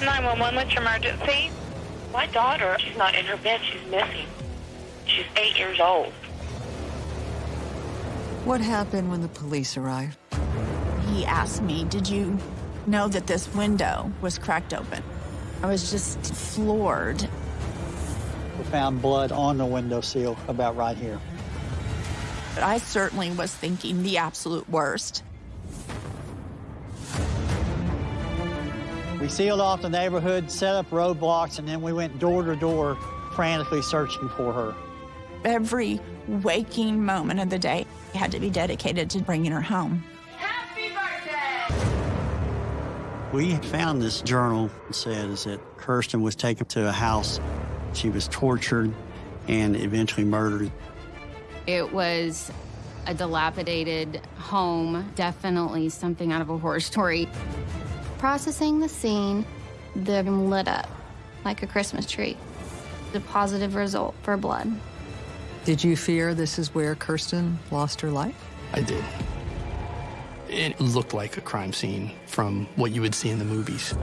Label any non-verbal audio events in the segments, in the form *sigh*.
911, what's your emergency? My daughter, she's not in her bed. She's missing. She's eight years old. What happened when the police arrived? He asked me, did you know that this window was cracked open? I was just floored. We found blood on the window seal about right here. But I certainly was thinking the absolute worst. We sealed off the neighborhood, set up roadblocks, and then we went door to door frantically searching for her. Every waking moment of the day had to be dedicated to bringing her home. Happy birthday! We found this journal that says that Kirsten was taken to a house. She was tortured and eventually murdered. It was a dilapidated home, definitely something out of a horror story. Processing the scene, the room lit up like a Christmas tree. The positive result for blood. Did you fear this is where Kirsten lost her life? I did. It looked like a crime scene from what you would see in the movies.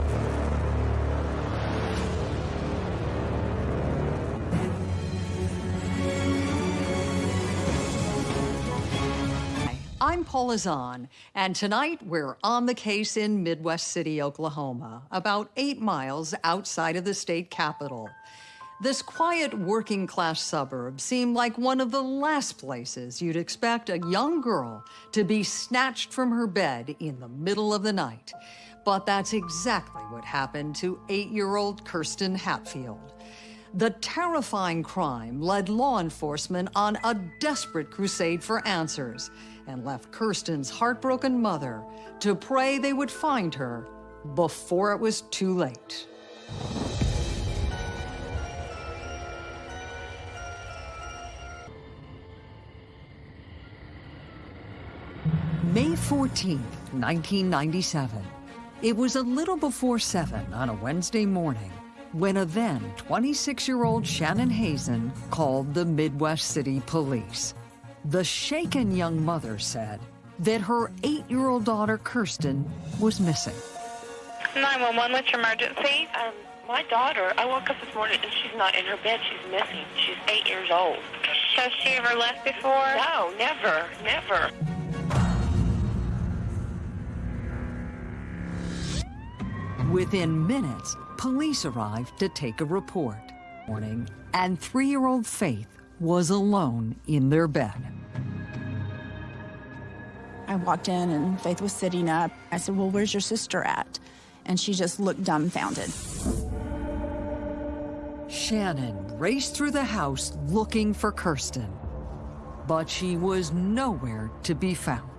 I'm Paula Zahn, and tonight we're on the case in Midwest City, Oklahoma, about eight miles outside of the state capital. This quiet working class suburb seemed like one of the last places you'd expect a young girl to be snatched from her bed in the middle of the night. But that's exactly what happened to eight-year-old Kirsten Hatfield. The terrifying crime led law enforcement on a desperate crusade for answers and left Kirsten's heartbroken mother to pray they would find her before it was too late. May 14th, 1997. It was a little before 7 on a Wednesday morning when a then 26-year-old Shannon Hazen called the Midwest City Police. The shaken young mother said that her eight-year-old daughter, Kirsten, was missing. 911, what's your emergency? Um, my daughter, I woke up this morning and she's not in her bed. She's missing. She's eight years old. Has she ever left before? No, never, never. Within minutes, police arrived to take a report. Morning, and three-year-old Faith was alone in their bed. I walked in and Faith was sitting up. I said, well, where's your sister at? And she just looked dumbfounded. Shannon raced through the house looking for Kirsten, but she was nowhere to be found.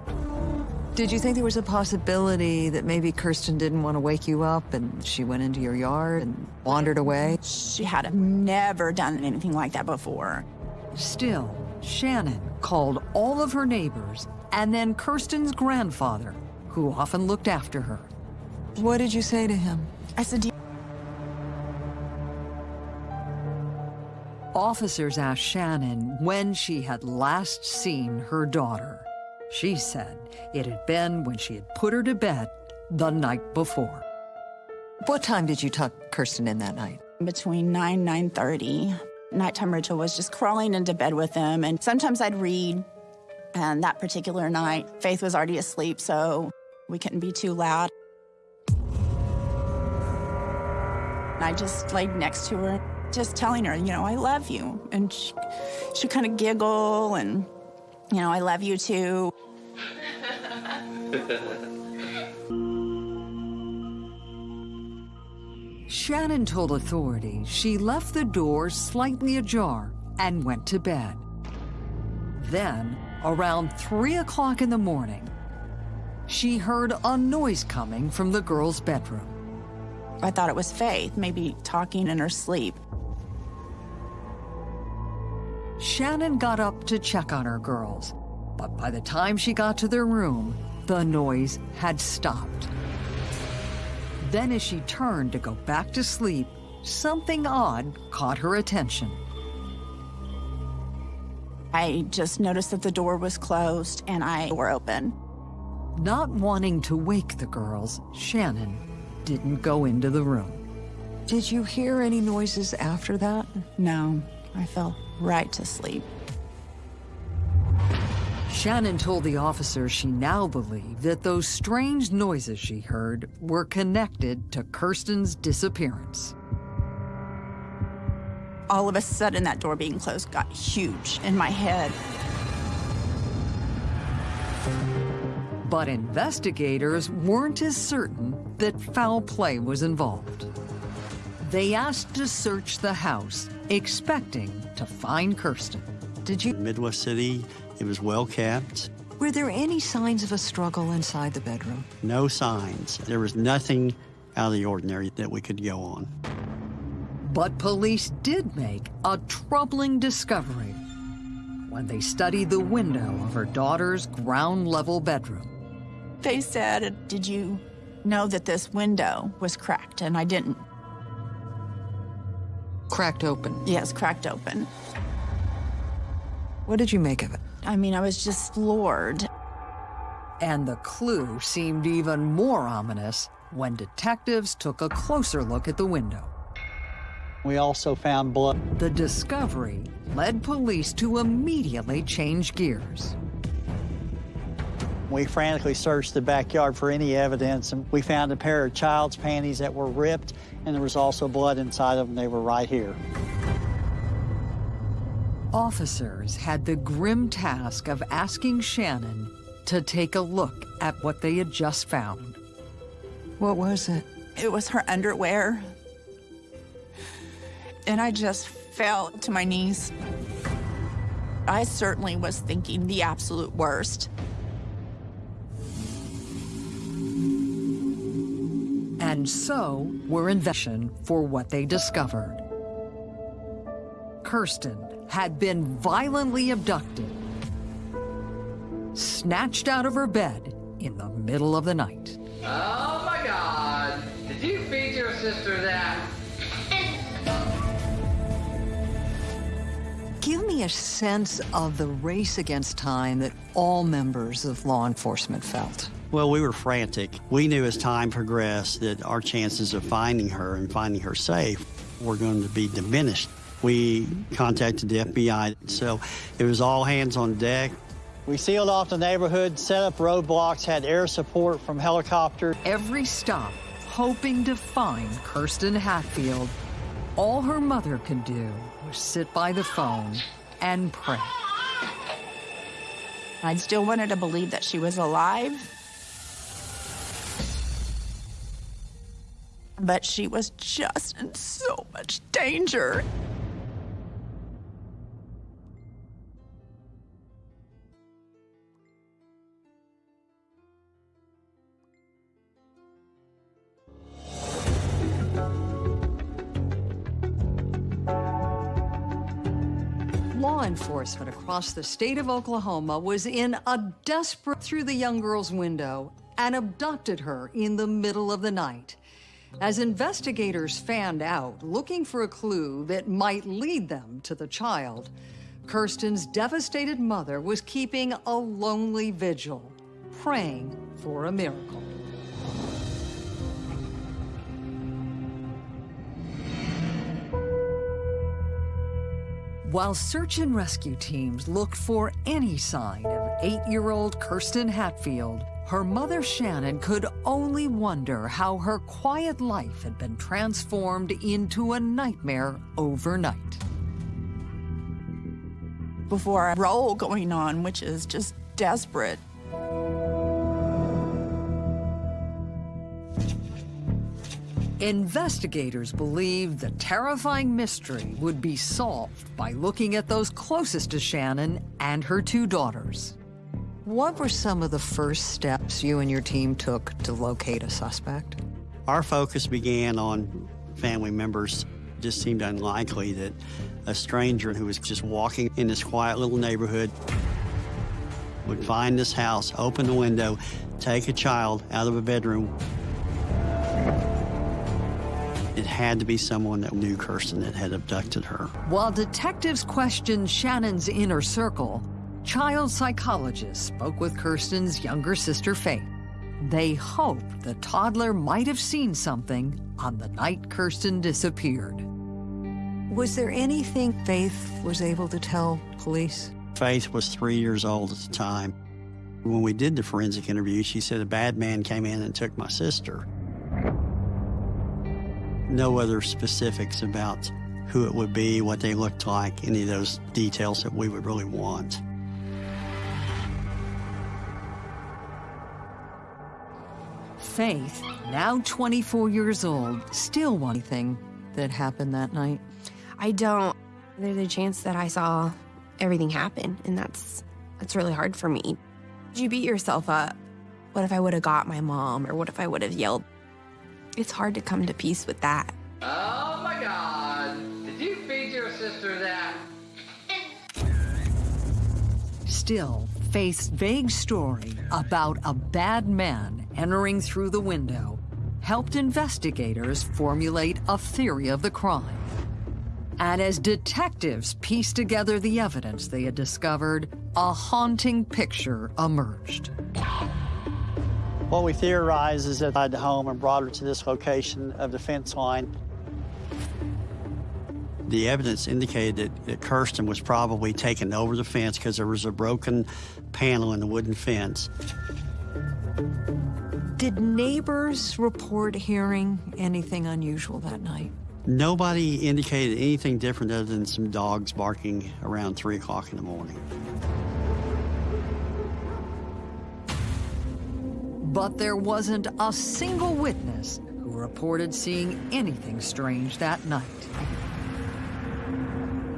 Did you think there was a possibility that maybe Kirsten didn't want to wake you up and she went into your yard and wandered away? She had never done anything like that before. Still, Shannon called all of her neighbors and then Kirsten's grandfather, who often looked after her. What did you say to him? I said, "Do you Officers asked Shannon when she had last seen her daughter. She said it had been when she had put her to bed the night before. What time did you tuck Kirsten in that night? between 9 9.30 nighttime ritual was just crawling into bed with them and sometimes i'd read and that particular night faith was already asleep so we couldn't be too loud. And i just laid next to her just telling her you know i love you. And she, she kind of giggle and you know i love you too. Shannon told authorities she left the door slightly ajar and went to bed. Then, around 3 o'clock in the morning, she heard a noise coming from the girl's bedroom. i thought it was faith maybe talking in her sleep Shannon got up to check on her girls, but by the time she got to their room, the noise had stopped. Then as she turned to go back to sleep, something odd caught her attention. I just noticed that the door was closed and i were open Not wanting to wake the girls, Shannon didn't go into the room. Did you hear any noises after that? No, I fell right to sleep. Shannon told the officers she now believed that those strange noises she heard were connected to Kirsten's disappearance. All of a sudden, that door being closed got huge in my head. But investigators weren't as certain that foul play was involved. They asked to search the house, expecting to find Kirsten. Did you? Midwest City, it was well kept. Were there any signs of a struggle inside the bedroom? No signs. There was nothing out of the ordinary that we could go on. But police did make a troubling discovery when they studied the window of her daughter's ground level bedroom. They said, Did you know that this window was cracked? And I didn't. Cracked open. Yes, cracked open. What did you make of it? I mean, I was just floored. And the clue seemed even more ominous when detectives took a closer look at the window. We also found blood. The discovery led police to immediately change gears. We frantically searched the backyard for any evidence, and we found a pair of child's panties that were ripped, and there was also blood inside of them. They were right here. Officers had the grim task of asking Shannon to take a look at what they had just found. What was it? It was her underwear. And I just fell to my knees. I certainly was thinking the absolute worst. And so were investigation for what they discovered. Kirsten had been violently abducted, snatched out of her bed in the middle of the night. Oh my god! Did you feed your sister that? Give a sense of the race against time that all members of law enforcement felt. Well, we were frantic. We knew as time progressed that our chances of finding her and finding her safe were going to be diminished. We contacted the FBI, so it was all hands on deck. We sealed off the neighborhood, set up roadblocks, had air support from helicopters. Every stop hoping to find Kirsten Hatfield. All her mother could do was sit by the phone and pray. I still wanted to believe that she was alive. But she was just in so much danger. Enforcement across the state of Oklahoma was in a desperate through the young girl's window and abducted her in the middle of the night. As investigators fanned out, looking for a clue that might lead them to the child, Kirsten's devastated mother was keeping a lonely vigil, praying for a miracle. While search and rescue teams looked for any sign of eight-year-old Kirsten Hatfield, her mother Shannon could only wonder how her quiet life had been transformed into a nightmare overnight. Before a role going on, which is just desperate. Investigators believed the terrifying mystery would be solved by looking at those closest to Shannon and her two daughters. What were some of the first steps you and your team took to locate a suspect? Our focus began on family members. It just seemed unlikely that a stranger who was just walking in this quiet little neighborhood would find this house, open the window, take a child out of a bedroom. It had to be someone that knew Kirsten that had abducted her. While detectives questioned Shannon's inner circle, child psychologists spoke with Kirsten's younger sister, Faith. They hoped the toddler might have seen something on the night Kirsten disappeared. Was there anything Faith was able to tell police? Faith was three years old at the time. When we did the forensic interview, she said a bad man came in and took my sister. No other specifics about who it would be, what they looked like, any of those details that we would really want. Faith, now 24 years old, still one thing that happened that night. I don't. There's a chance that I saw everything happen, and that's that's really hard for me. You beat yourself up. What if I would have got my mom, or what if I would have yelled? It's hard to come to peace with that. Oh my god! Did you feed your sister that? Still, Faith's vague story about a bad man entering through the window helped investigators formulate a theory of the crime. And as detectives pieced together the evidence they had discovered, a haunting picture emerged. What we theorize is that I had home and brought her to this location of the fence line. The evidence indicated that, that Kirsten was probably taken over the fence because there was a broken panel in the wooden fence. Did neighbors report hearing anything unusual that night? Nobody indicated anything different other than some dogs barking around 3 o'clock in the morning. But there wasn't a single witness who reported seeing anything strange that night.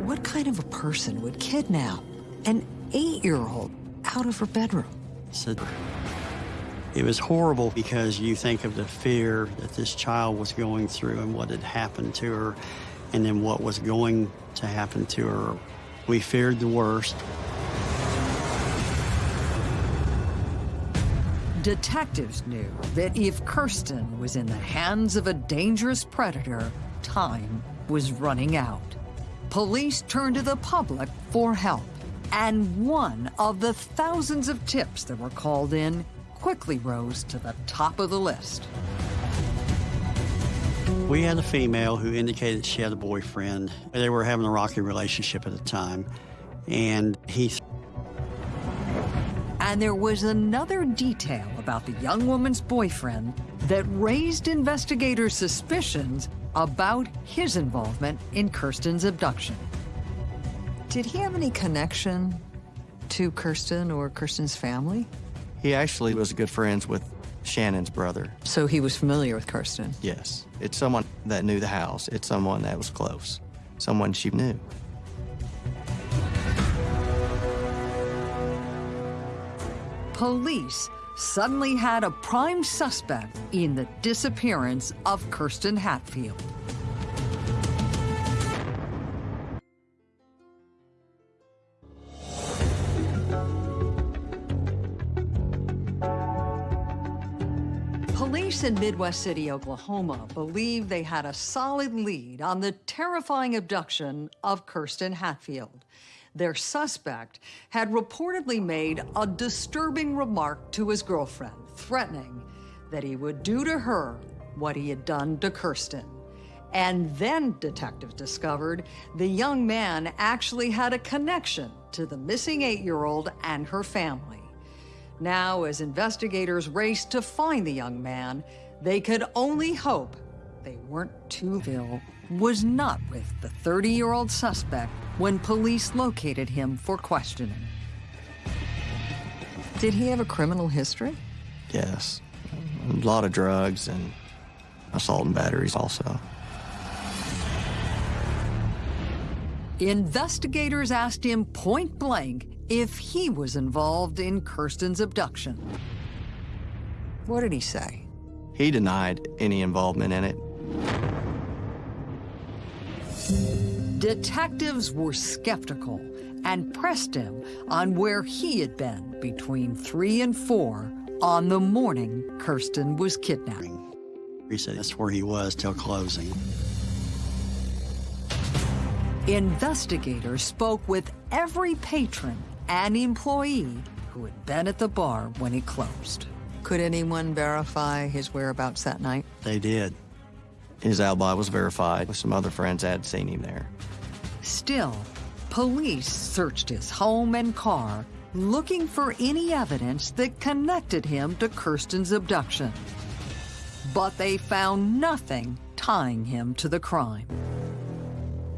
What kind of a person would kidnap an eight-year-old out of her bedroom? So it was horrible because you think of the fear that this child was going through and what had happened to her, and then what was going to happen to her. We feared the worst. Detectives knew that if Kirsten was in the hands of a dangerous predator, time was running out. Police turned to the public for help, and one of the thousands of tips that were called in quickly rose to the top of the list. We had a female who indicated she had a boyfriend. They were having a rocky relationship at the time, and he and there was another detail about the young woman's boyfriend that raised investigators' suspicions about his involvement in Kirsten's abduction. Did he have any connection to Kirsten or Kirsten's family? He actually was good friends with Shannon's brother. So he was familiar with Kirsten? Yes. It's someone that knew the house. It's someone that was close. Someone she knew. Police suddenly had a prime suspect in the disappearance of Kirsten Hatfield. Police in Midwest City, Oklahoma believe they had a solid lead on the terrifying abduction of Kirsten Hatfield. Their suspect had reportedly made a disturbing remark to his girlfriend, threatening that he would do to her what he had done to Kirsten. And then detectives discovered the young man actually had a connection to the missing eight-year-old and her family. Now, as investigators raced to find the young man, they could only hope they weren't too ill was not with the 30-year-old suspect when police located him for questioning. Did he have a criminal history? Yes. A lot of drugs and assault and batteries also. Investigators asked him point blank if he was involved in Kirsten's abduction. What did he say? He denied any involvement in it. Detectives were skeptical and pressed him on where he had been between 3 and 4 on the morning Kirsten was kidnapped. He said that's where he was till closing. Investigators spoke with every patron and employee who had been at the bar when it closed. Could anyone verify his whereabouts that night? They did. His alibi was verified with some other friends that had seen him there. Still, police searched his home and car, looking for any evidence that connected him to Kirsten's abduction. But they found nothing tying him to the crime.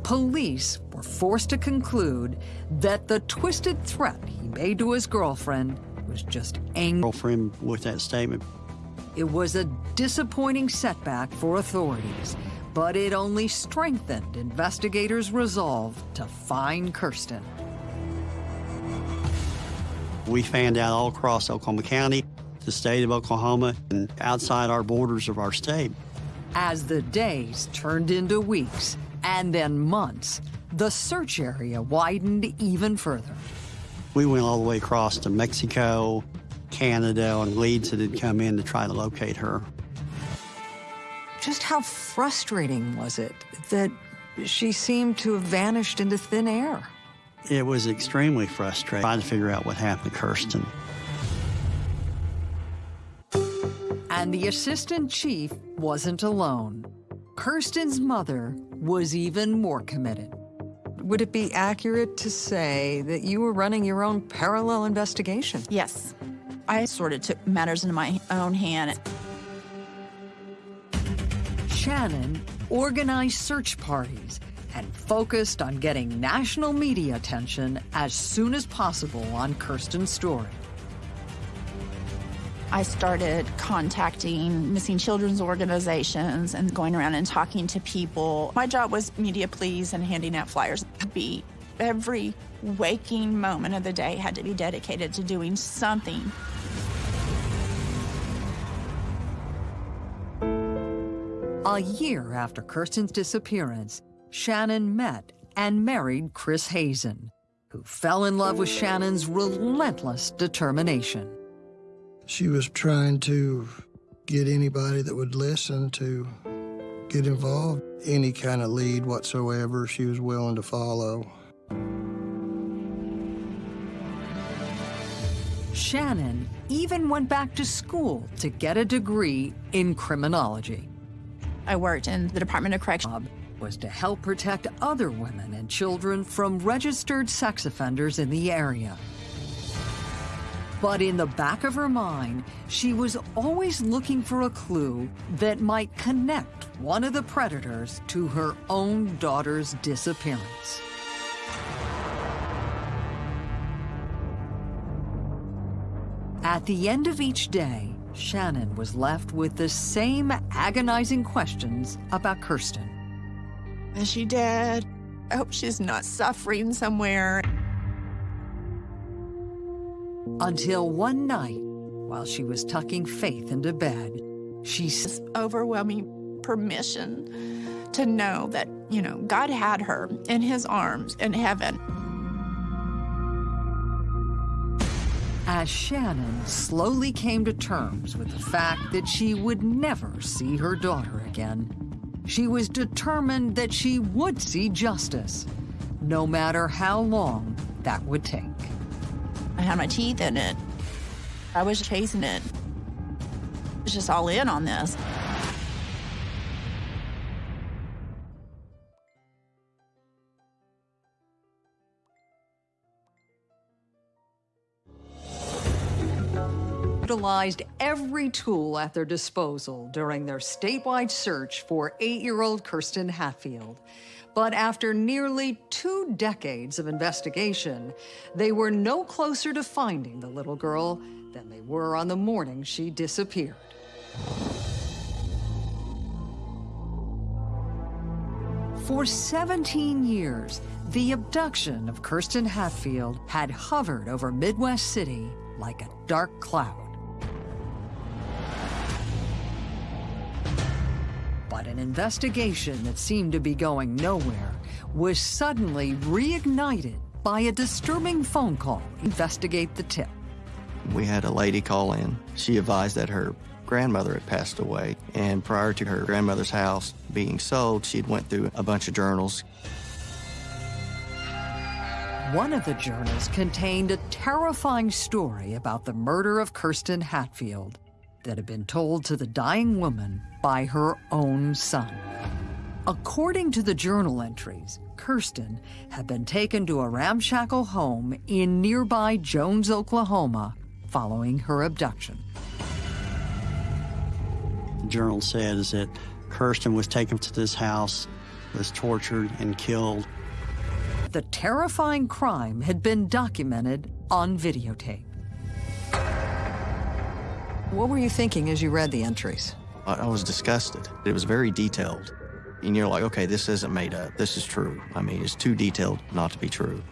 Police were forced to conclude that the twisted threat he made to his girlfriend was just anger. Girlfriend with that statement. It was a disappointing setback for authorities, but it only strengthened investigators' resolve to find Kirsten. We fanned out all across Oklahoma County, the state of Oklahoma, and outside our borders of our state. As the days turned into weeks and then months, the search area widened even further. We went all the way across to Mexico, Canada, and leads that had come in to try to locate her. Just how frustrating was it that she seemed to have vanished into thin air? It was extremely frustrating trying to figure out what happened to Kirsten. And the assistant chief wasn't alone. Kirsten's mother was even more committed. Would it be accurate to say that you were running your own parallel investigation? Yes. I sort of took matters into my own hand. Shannon organized search parties and focused on getting national media attention as soon as possible on Kirsten's story. I started contacting missing children's organizations and going around and talking to people. My job was media please and handing out flyers. Be every waking moment of the day had to be dedicated to doing something. A year after Kirsten's disappearance, Shannon met and married Chris Hazen, who fell in love with Shannon's relentless determination. She was trying to get anybody that would listen to get involved. Any kind of lead whatsoever, she was willing to follow. Shannon even went back to school to get a degree in criminology. I worked in the Department of Correction. Was to help protect other women and children from registered sex offenders in the area. But in the back of her mind, she was always looking for a clue that might connect one of the predators to her own daughter's disappearance. At the end of each day, Shannon was left with the same agonizing questions about Kirsten. Is she dead? I hope she's not suffering somewhere. Until one night, while she was tucking Faith into bed, she s- overwhelming permission to know that, you know, God had her in his arms in heaven. As Shannon slowly came to terms with the fact that she would never see her daughter again, she was determined that she would see justice, no matter how long that would take. I had my teeth in it. I was chasing it. I was just all in on this. Utilized every tool at their disposal during their statewide search for eight-year-old Kirsten Hatfield. But after nearly two decades of investigation, they were no closer to finding the little girl than they were on the morning she disappeared. For 17 years, the abduction of Kirsten Hatfield had hovered over Midwest City like a dark cloud. But an investigation that seemed to be going nowhere was suddenly reignited by a disturbing phone call. Investigate the tip. We had a lady call in. She advised that her grandmother had passed away, and prior to her grandmother's house being sold, she'd went through a bunch of journals. One of the journals contained a terrifying story about the murder of Kirsten Hatfield that had been told to the dying woman by her own son. According to the journal entries, Kirsten had been taken to a ramshackle home in nearby Jones, Oklahoma, following her abduction. The journal says that Kirsten was taken to this house, was tortured and killed. The terrifying crime had been documented on videotape. What were you thinking as you read the entries? I, I was disgusted. It was very detailed. And you're like, okay, this isn't made up. This is true. I mean, it's too detailed not to be true.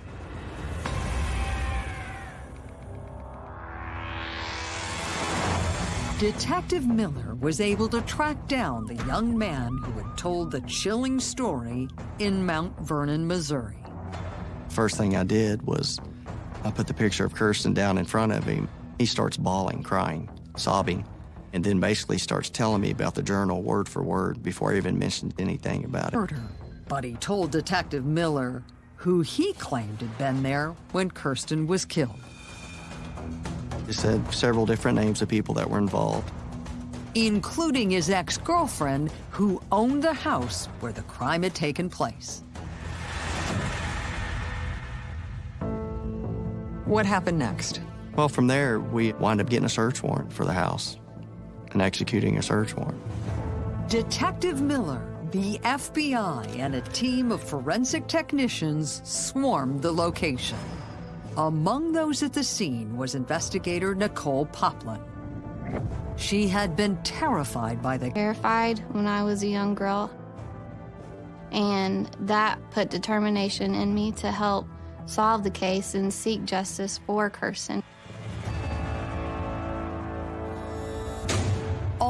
Detective Miller was able to track down the young man who had told the chilling story in Mount Vernon, Missouri. First thing I did was I put the picture of Kirsten down in front of him. He starts bawling, crying, sobbing, and then basically starts telling me about the journal word for word before I even mentioned anything about it. Murder. But he told Detective Miller who he claimed had been there when Kirsten was killed. He said several different names of people that were involved. including his ex-girlfriend who owned the house where the crime had taken place. What happened next? Well, from there, we wind up getting a search warrant for the house and executing a search warrant. Detective Miller, the FBI, and a team of forensic technicians swarmed the location. Among those at the scene was investigator Nicole Poplin. She had been terrified by the Terrified when I was a young girl. And that put determination in me to help solve the case and seek justice for Kirsten.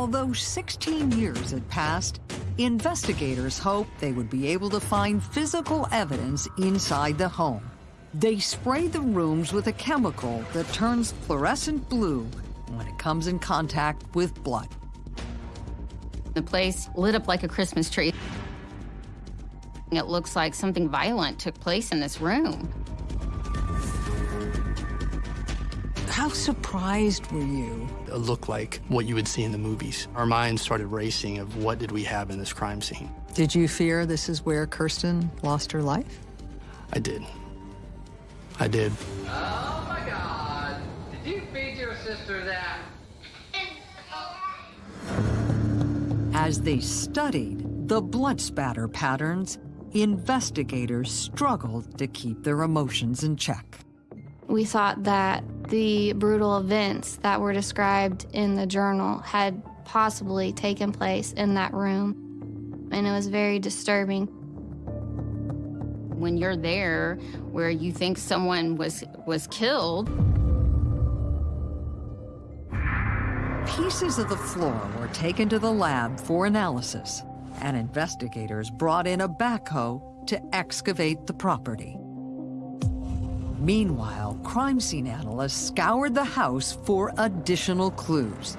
Although 16 years had passed, investigators hoped they would be able to find physical evidence inside the home. They sprayed the rooms with a chemical that turns fluorescent blue when it comes in contact with blood. The place lit up like a Christmas tree. It looks like something violent took place in this room. How surprised were you? It looked like what you would see in the movies. Our minds started racing of what did we have in this crime scene. Did you fear this is where Kirsten lost her life? I did. I did. Oh my god. Did you feed your sister that? As they studied the blood spatter patterns, investigators struggled to keep their emotions in check. We thought that the brutal events that were described in the journal had possibly taken place in that room, and it was very disturbing. When you're there where you think someone was was killed, Pieces of the floor were taken to the lab for analysis, and investigators brought in a backhoe to excavate the property. Meanwhile, crime scene analysts scoured the house for additional clues.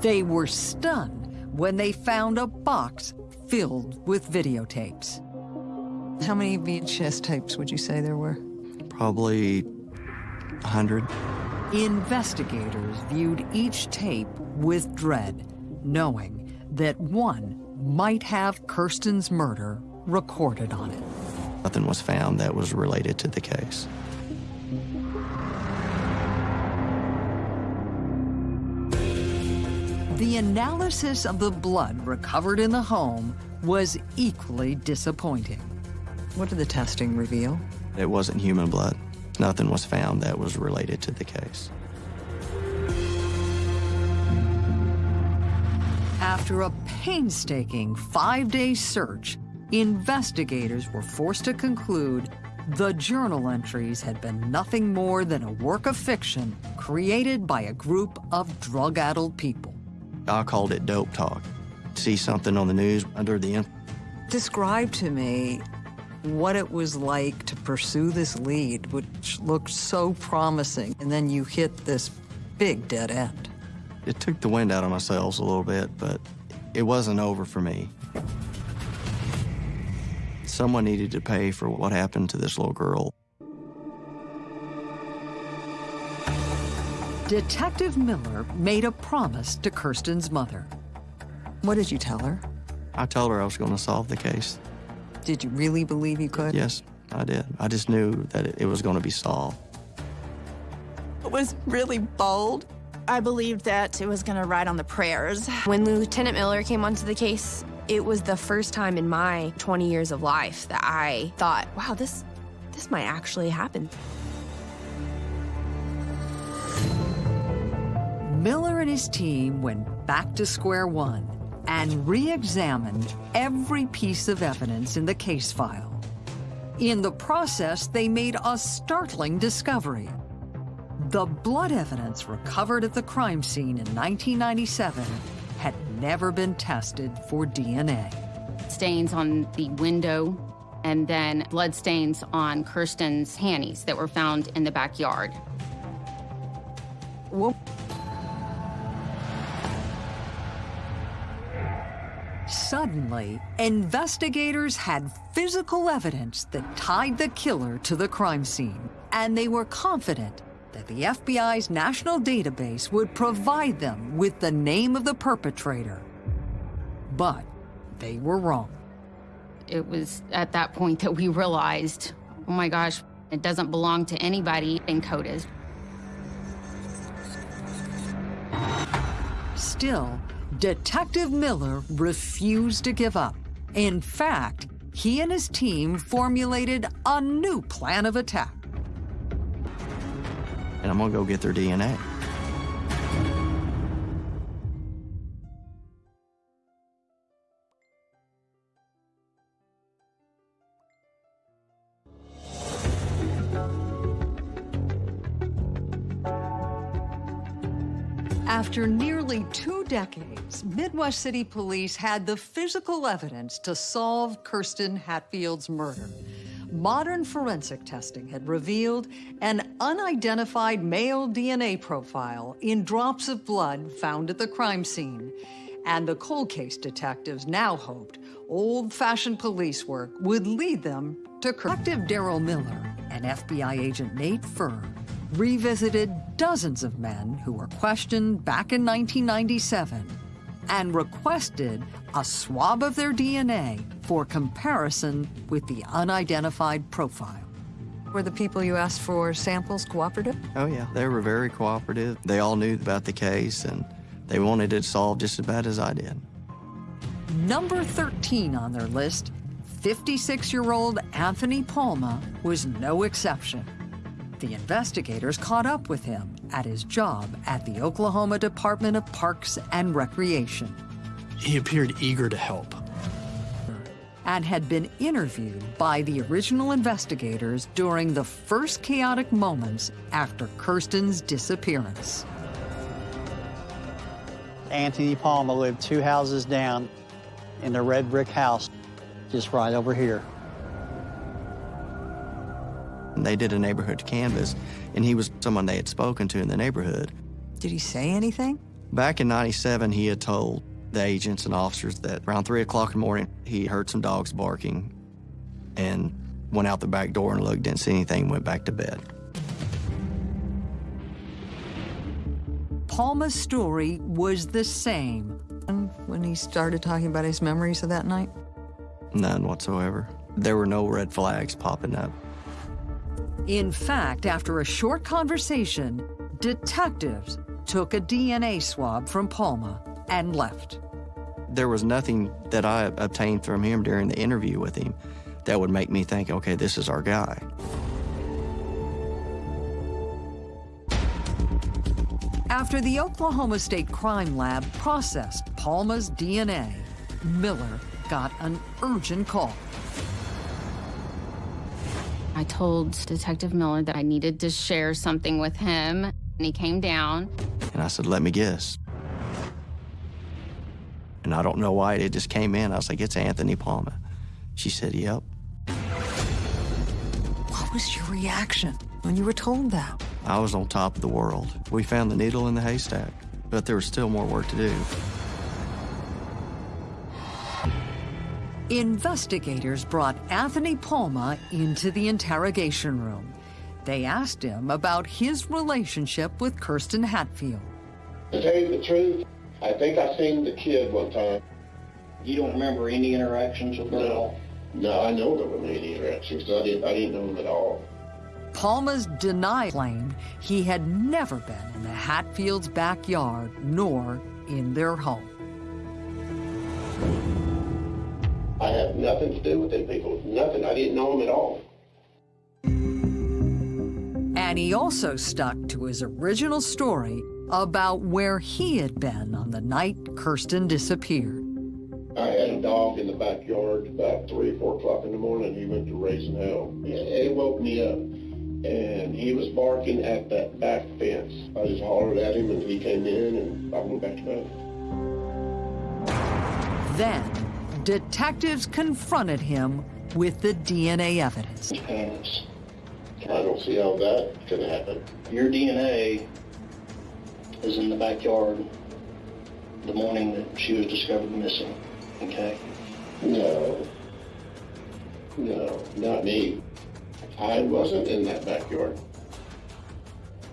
They were stunned when they found a box filled with videotapes. How many VHS tapes would you say there were? Probably 100. Investigators viewed each tape with dread, knowing that one might have Kirsten's murder recorded on it. Nothing was found that was related to the case. The analysis of the blood recovered in the home was equally disappointing. What did the testing reveal? It wasn't human blood. Nothing was found that was related to the case. After a painstaking five-day search, investigators were forced to conclude the journal entries had been nothing more than a work of fiction created by a group of drug-addled people. I called it dope talk. See something on the news under the. Describe to me what it was like to pursue this lead, which looked so promising, and then you hit this big dead end. It took the wind out of my sails a little bit, but it wasn't over for me. Someone needed to pay for what happened to this little girl. Detective Miller made a promise to Kirsten's mother. What did you tell her? I told her I was going to solve the case. Did you really believe you could? Yes, I did. I just knew that it, it was going to be solved. It was really bold. I believed that it was going to ride on the prayers. When Lieutenant Miller came onto the case, it was the first time in my 20 years of life that I thought, wow, this this might actually happen. Miller and his team went back to square one and re-examined every piece of evidence in the case file. In the process, they made a startling discovery. The blood evidence recovered at the crime scene in 1997 had never been tested for DNA. Stains on the window and then blood stains on Kirsten's panties that were found in the backyard. Well, Suddenly, investigators had physical evidence that tied the killer to the crime scene, and they were confident that the FBI's national database would provide them with the name of the perpetrator. But they were wrong. It was at that point that we realized, oh my gosh, it doesn't belong to anybody in CODIS. Still, Detective Miller refused to give up. In fact, he and his team formulated a new plan of attack. And I'm to go get their DNA. After nearly two decades, Midwest City Police had the physical evidence to solve Kirsten Hatfield's murder. Modern forensic testing had revealed an unidentified male DNA profile in drops of blood found at the crime scene. And the cold case detectives now hoped old-fashioned police work would lead them to Detective Daryl Miller and FBI agent Nate Furr revisited dozens of men who were questioned back in 1997 and requested a swab of their DNA for comparison with the unidentified profile. Were the people you asked for samples cooperative? Oh, yeah, they were very cooperative. They all knew about the case and they wanted it solved just as bad as I did. Number 13 on their list, 56-year-old Anthony Palma, was no exception. The investigators caught up with him at his job at the Oklahoma Department of Parks and Recreation. He appeared eager to help. And had been interviewed by the original investigators during the first chaotic moments after Kirsten's disappearance. Anthony Palma lived two houses down in the red brick house, just right over here. They did a neighborhood canvas, and he was someone they had spoken to in the neighborhood. Did he say anything? Back in 97, he had told the agents and officers that around 3 o'clock in the morning, he heard some dogs barking and went out the back door and looked, didn't see anything, went back to bed. Palma's story was the same when he started talking about his memories of that night? None whatsoever. There were no red flags popping up. In fact, after a short conversation, detectives took a DNA swab from Palma and left. There was nothing that I obtained from him during the interview with him that would make me think, okay, this is our guy. After the Oklahoma State Crime Lab processed Palma's DNA, Miller got an urgent call. I told Detective Miller that I needed to share something with him, and he came down. And I said, let me guess. And I don't know why, it just came in. I was like, it's Anthony Palma. She said, yep. What was your reaction when you were told that? I was on top of the world. We found the needle in the haystack, but there was still more work to do. Investigators brought Anthony Palma into the interrogation room. They asked him about his relationship with Kirsten Hatfield. To tell you the truth, I think I seen the kid one time. You don't remember any interactions with her at all? No, I know there weren't any interactions. I didn't, I didn't know him at all. Palma's denied claimed he had never been in the Hatfields' backyard nor in their home. I had nothing to do with them people. Nothing. I didn't know them at all. And he also stuck to his original story about where he had been on the night Kirsten disappeared. I had a dog in the backyard about 3 or 4 o'clock in the morning. He went to raising hell. It woke me up, and he was barking at that back fence. I just hollered at him, and he came in, and I went back to bed. Then, detectives confronted him with the DNA evidence. Parents. I don't see how that can happen. Your DNA is in the backyard the morning that she was discovered missing, okay? No. No, not me. I wasn't in that backyard.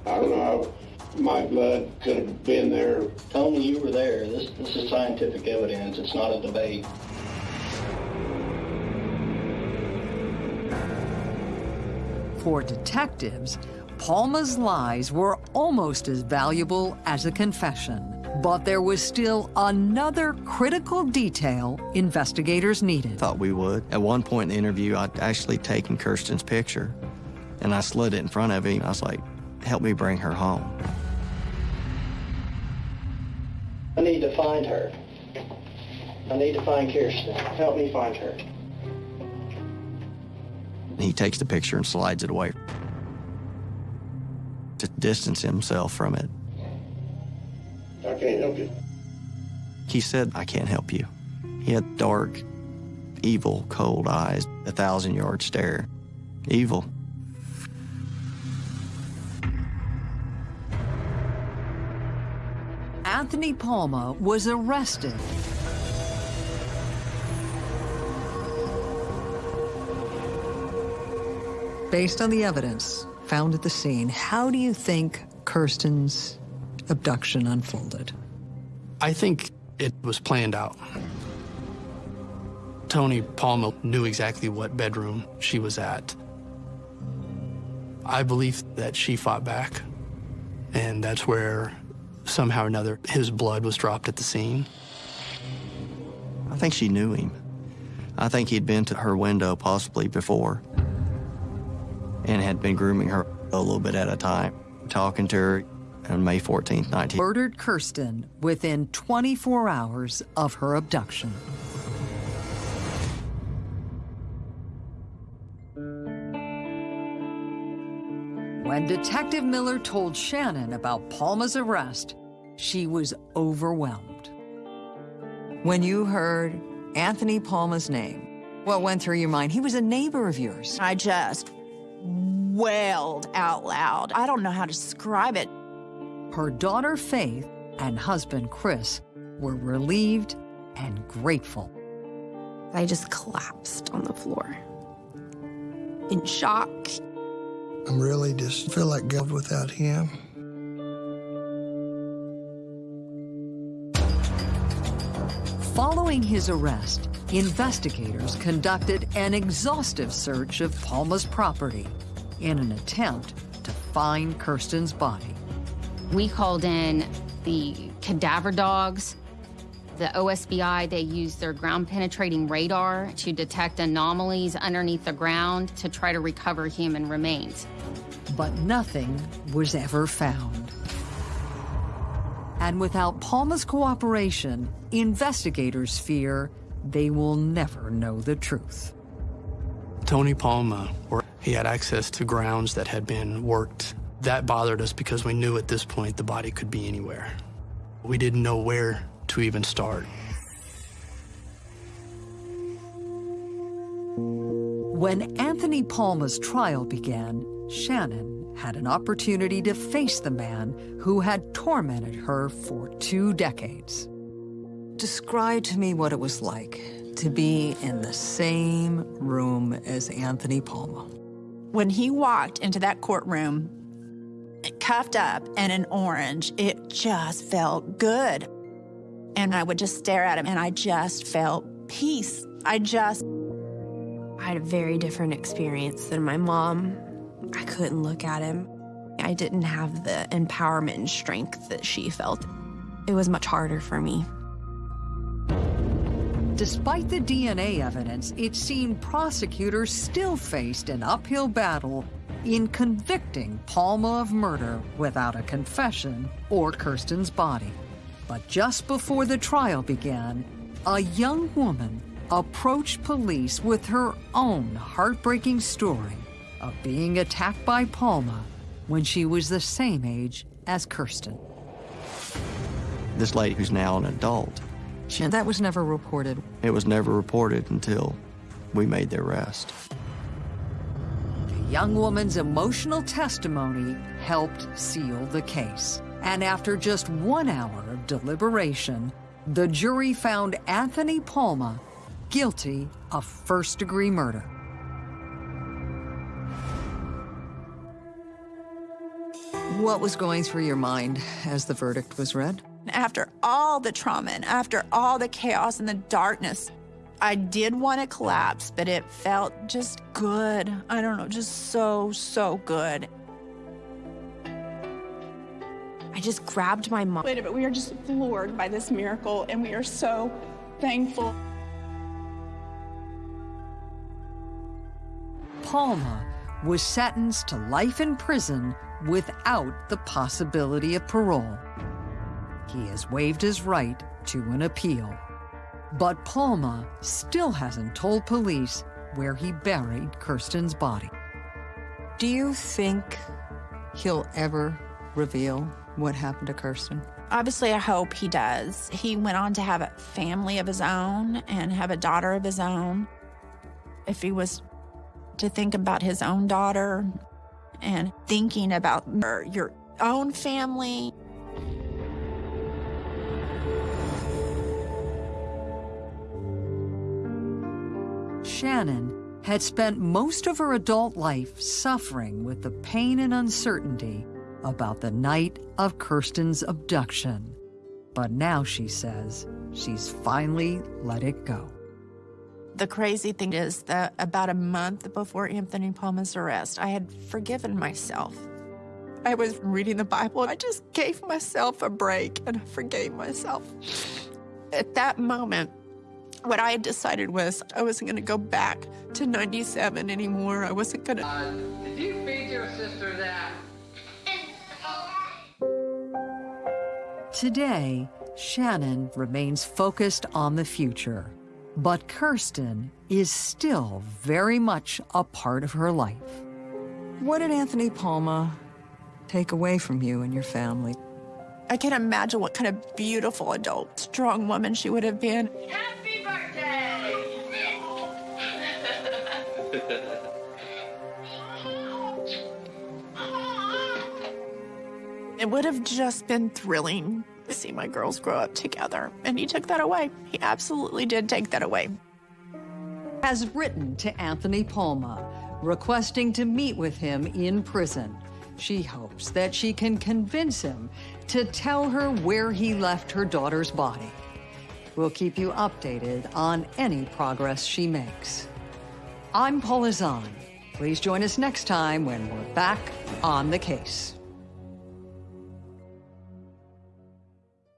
I don't know how my blood could have been there. Tony, you were there. This, this is scientific evidence. It's not a debate. For detectives, Palma's lies were almost as valuable as a confession. But there was still another critical detail investigators needed. Thought we would. At one point in the interview, I'd actually taken Kirsten's picture, and I slid it in front of him. I was like, help me bring her home. I need to find her. I need to find Kirsten. Help me find her. He takes the picture and slides it away to distance himself from it. I can't help you. He said, I can't help you. He had dark, evil, cold eyes, a thousand yard stare. Evil. Anthony Palma was arrested. Based on the evidence found at the scene, how do you think Kirsten's abduction unfolded? I think it was planned out. Tony Palma knew exactly what bedroom she was at. I believe that she fought back, and that's where somehow or another his blood was dropped at the scene. I think she knew him. I think he'd been to her window possibly before and had been grooming her a little bit at a time, talking to her on May 14th, 19. Murdered Kirsten within 24 hours of her abduction. When Detective Miller told Shannon about Palma's arrest, she was overwhelmed. When you heard Anthony Palma's name, what went through your mind? He was a neighbor of yours. I just wailed out loud. I don't know how to describe it. Her daughter Faith and husband Chris were relieved and grateful. I just collapsed on the floor in shock. I'm really just feel like God without him. Following his arrest, investigators conducted an exhaustive search of Palma's property in an attempt to find Kirsten's body. We called in the cadaver dogs, the OSBI. They used their ground penetrating radar to detect anomalies underneath the ground to try to recover human remains. But nothing was ever found. And without Palma's cooperation, investigators fear they will never know the truth. Tony Palma, or he had access to grounds that had been worked. That bothered us because we knew at this point the body could be anywhere. We didn't know where to even start. When Anthony Palma's trial began, Shannon had an opportunity to face the man who had tormented her for two decades. Describe to me what it was like to be in the same room as Anthony Palma. When he walked into that courtroom, cuffed up and in orange, it just felt good. And I would just stare at him and I just felt peace. I just. I had a very different experience than my mom. I couldn't look at him. I didn't have the empowerment and strength that she felt. It was much harder for me. Despite the DNA evidence, it seemed prosecutors still faced an uphill battle in convicting Palma of murder without a confession or Kirsten's body. But just before the trial began, a young woman approached police with her own heartbreaking story of being attacked by Palma when she was the same age as Kirsten. This lady who's now an adult, And that was never reported. it was never reported until we made the arrest. The young woman's emotional testimony helped seal the case. And after just one hour of deliberation, the jury found Anthony Palma guilty of first degree murder. What was going through your mind as the verdict was read? After all the trauma and after all the chaos and the darkness, I did want to collapse, but it felt just good. I don't know, just so, so good. I just grabbed my mom. But we are just floored by this miracle, and we are so thankful. Palma was sentenced to life in prison without the possibility of parole. He has waived his right to an appeal. But Palma still hasn't told police where he buried Kirsten's body. Do you think he'll ever reveal what happened to Kirsten? Obviously, I hope he does. He went on to have a family of his own and have a daughter of his own. If he was to think about his own daughter and thinking about your, your own family, Shannon had spent most of her adult life suffering with the pain and uncertainty about the night of Kirsten's abduction. But now she says she's finally let it go. The crazy thing is that about a month before Anthony Palma's arrest, I had forgiven myself. I was reading the Bible. I just gave myself a break and I forgave myself. At that moment, what I had decided was I wasn't going to go back to 97 anymore. I wasn't going to. Uh, did you feed your sister that? Today, Shannon remains focused on the future, but Kirsten is still very much a part of her life. What did Anthony Palma take away from you and your family? I can't imagine what kind of beautiful adult, strong woman she would have been. Happy *laughs* It would have just been thrilling to see my girls grow up together. And he took that away. He absolutely did take that away. Has written to Anthony Palma, requesting to meet with him in prison. She hopes that she can convince him to tell her where he left her daughter's body. We'll keep you updated on any progress she makes. I'm Paula Zahn. Please join us next time when we're back on the case.